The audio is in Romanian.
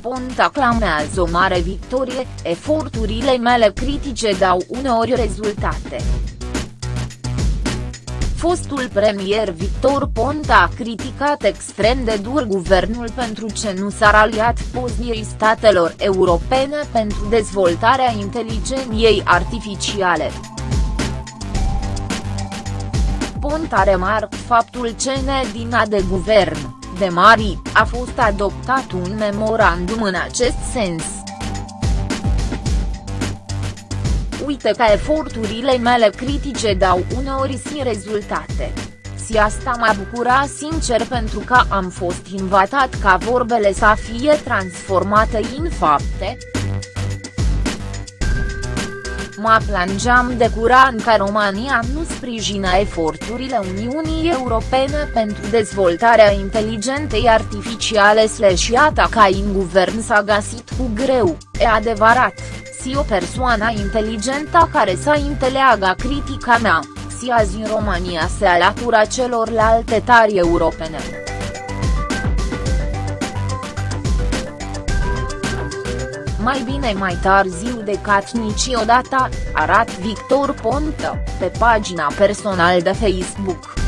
Ponta clamează o mare victorie, eforturile mele critice dau uneori rezultate. Fostul premier Victor Ponta a criticat extrem de dur guvernul pentru ce nu s-a raliat poziției statelor europene pentru dezvoltarea inteligenței artificiale. Ponta remarc faptul ce nedina de guvern, de mari, a fost adoptat un memorandum în acest sens. Uite că eforturile mele critice dau uneori si rezultate. Si asta m-a bucurat sincer pentru că am fost invitat ca vorbele să fie transformate în fapte. Mă plângeam de curând că România nu sprijină eforturile Uniunii Europene pentru dezvoltarea inteligentei artificiale slash iată ca în guvern s-a găsit cu greu, e adevărat. Si o persoană inteligentă care să înțeleagă critica mea, si azi în România se alătură celorlalte tari europene. Mai bine mai târziu decât niciodată, arat Victor Ponta, pe pagina personală de Facebook.